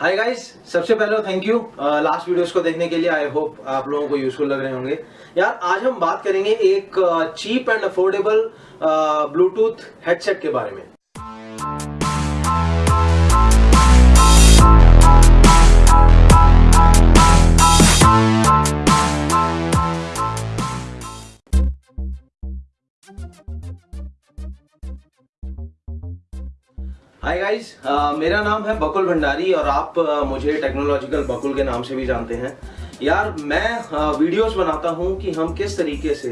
Hi guys सबसे पहले thank you last videos को देखने के लिए आई होप आप लोगों को यूजफुल लग रहे होंगे। यार, आज हम बात करेंगे एक cheap and affordable Bluetooth headset के बारे में। हाय गाइस मेरा नाम है बकुल भंडारी और आप uh, मुझे टेक्नोलॉजिकल बकुल के नाम से भी जानते हैं। यार मैं uh, वीडियोस uh, बनाता हूँ कि हम किस तरीके से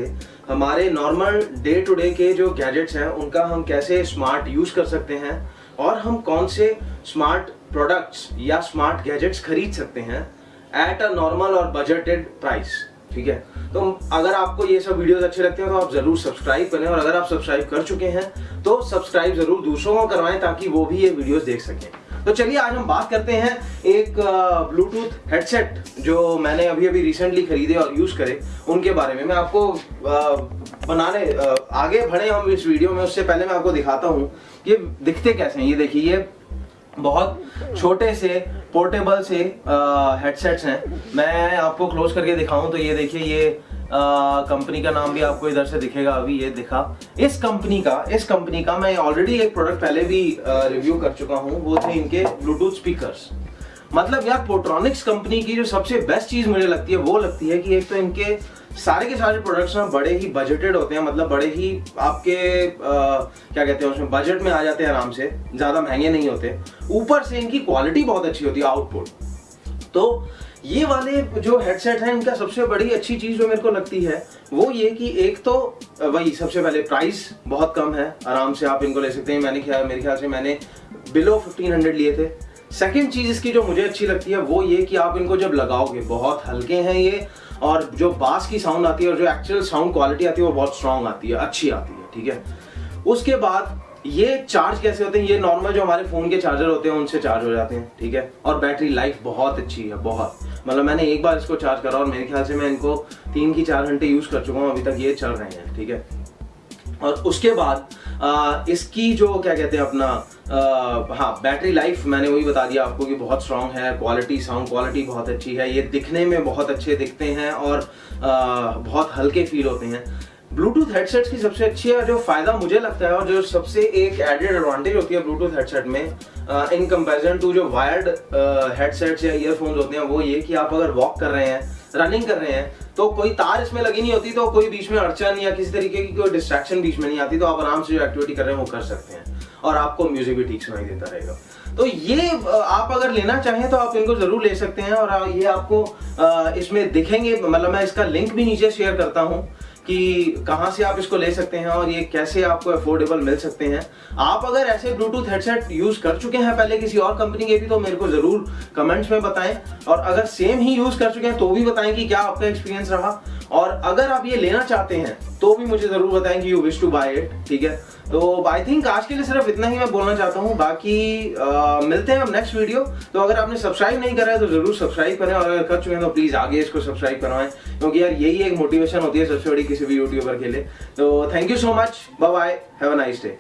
हमारे नॉर्मल डे टू डे के जो गैजेट्स हैं उनका हम कैसे स्मार्ट यूज़ कर सकते हैं और हम कौन से स्मार्ट प्रोडक्ट्स या स्मार्ट गैजेट्स खरीद सकते हैं एट अ नॉर्मल और बजटेड प्राइस ठीक है? तो अगर आपको ये सब वीडियोस अच्छे लगते हैं तो आप ज़रूर सब्सक्राइब करें। और अगर आप सब्सक्राइब कर चुके हैं तो सब्सक्राइब ज़रूर दूसरों को करवाएँ, ताकि वो भी ये वीडियोस देख सकें। तो चलिए, आज हम बात करते हैं एक ब्लूटूथ हेडसेट जो मैंने अभी अभी रिसेंटली खरीदे और यूज़ करे। उनके बारे में मैं आपको बनाने आगे बढ़े हम इस वीडियो में। उससे पहले मैं आपको दिखाता हूँ ये दिखते कैसे हैं। ये देखिए बहुत छोटे से पोर्टेबल से हेडसेट्स हैं। मैं आपको क्लोज करके दिखाऊँ तो ये देखिए, ये कंपनी का नाम भी आपको इधर से दिखेगा, अभी ये दिखा। इस कंपनी का, इस कंपनी का मैं ऑलरेडी एक प्रोडक्ट पहले भी रिव्यू कर चुका हूँ, वो थे इनके ब्लूटूथ स्पीकर्स मतलब यार पोट्रॉनिक्स कंपनी की जो सबसे बेस्ट चीज़ मुझे लगती है, वो लगती है कि एक तो इनके सारे के सारे प्रोडक्ट्स ना बड़े ही बजटेड होते हैं मतलब बड़े ही आपके आ, क्या कहते हैं उसमें बजट में आ जाते हैं आराम से ज़्यादा महँगे नहीं होते। ऊपर से इनकी क्वालिटी बहुत अच्छी होती है आउटपुट तो ये वाले जो हेडसेट हैं इनका सबसे बड़ी अच्छी चीज़ जो मेरे को लगती है वो ये कि एक तो वही सबसे पहले प्राइस बहुत कम है आराम से आप इनको ले सकते हैं। मैंने ख्याल मेरे ख्याल से मैंने बिलो फिफ्टीन हंड्रेड लिए थे। सेकेंड चीज़ इसकी जो मुझे अच्छी लगती है, वो ये कि आप इनको जब लगाओगे, बहुत हल्के हैं ये, और जो बास की साउंड आती है और जो एक्चुअल साउंड क्वालिटी आती है, वो बहुत स्ट्रांग आती है, अच्छी आती है, ठीक है? उसके बाद ये चार्ज कैसे होते हैं? ये नॉर्मल जो हमारे फ़ोन के चार्जर होते हैं, उनसे चार्ज हो जाते हैं, ठीक है? और बैटरी लाइफ बहुत अच्छी है, बहुत। मतलब मैंने एक बार इसको चार्ज करा और मेरे ख्याल से मैं इनको तीन की चार घंटे यूज़ कर चुका हूँ, अभी तक ये चल रहे हैं, ठीक है? और उसके बाद आ, इसकी जो क्या कहते हैं अपना आ, हाँ बैटरी लाइफ मैंने वही बता दिया आपको कि बहुत स्ट्रांग है क्वालिटी साउंड क्वालिटी बहुत अच्छी है। ये दिखने में बहुत अच्छे दिखते हैं और आ, बहुत हल्के फील होते हैं। ब्लूटूथ हेडसेट्स की सबसे अच्छी है जो फ़ायदा मुझे लगता है और जो सबसे एक एडेड एडवांटेज होती है ब्लूटूथ हेडसेट में इन कंपेरिजन टू जो वायर्ड हेडसेट्स या ईयरफोन्स होते हैं वो ये कि आप अगर वॉक कर रहे हैं रनिंग कर रहे हैं तो कोई तार इसमें लगी नहीं होती तो कोई बीच में अड़चन या किसी तरीके की कोई डिस्ट्रैक्शन बीच में नहीं आती तो आप आराम से जो एक्टिविटी कर रहे हैं वो कर सकते हैं और आपको म्यूज़िक भी ठीक सुनाई देता रहेगा। तो ये आप अगर लेना चाहें तो आप इनको ज़रूर ले सकते हैं और ये आपको इसमें दिखेंगे मतलब मैं इसका लिंक भी नीचे शेयर करता हूँ। कि कहाँ से आप इसको ले सकते हैं और ये कैसे आपको अफोर्डेबल मिल सकते हैं। आप अगर ऐसे ब्लूटूथ हेडसेट यूज़ कर चुके हैं पहले किसी और कंपनी के भी तो मेरे को ज़रूर कमेंट्स में बताएँ। और अगर सेम ही यूज़ कर चुके हैं तो भी बताएँ कि क्या आपका एक्सपीरियंस रहा। और अगर आप ये लेना चाहते हैं तो भी मुझे ज़रूर बताएँ कि you wish to buy it ठीक है? तो आई थिंक आज के लिए सिर्फ़ इतना ही मैं बोलना चाहता हूँ। बाकी आ, मिलते हैं हम नेक्स्ट वीडियो तो अगर आपने सब्सक्राइब नहीं करा है तो ज़रूर सब्सक्राइब करें। और अगर कर चुके हैं तो प्लीज़ आगे इसको सब्सक्राइब करवाएँ। क्योंकि यार यही एक मोटिवेशन होती है सबसे बड़ी किसी भी यूट्यूबर के लिए। तो thank you so much bye have a nice day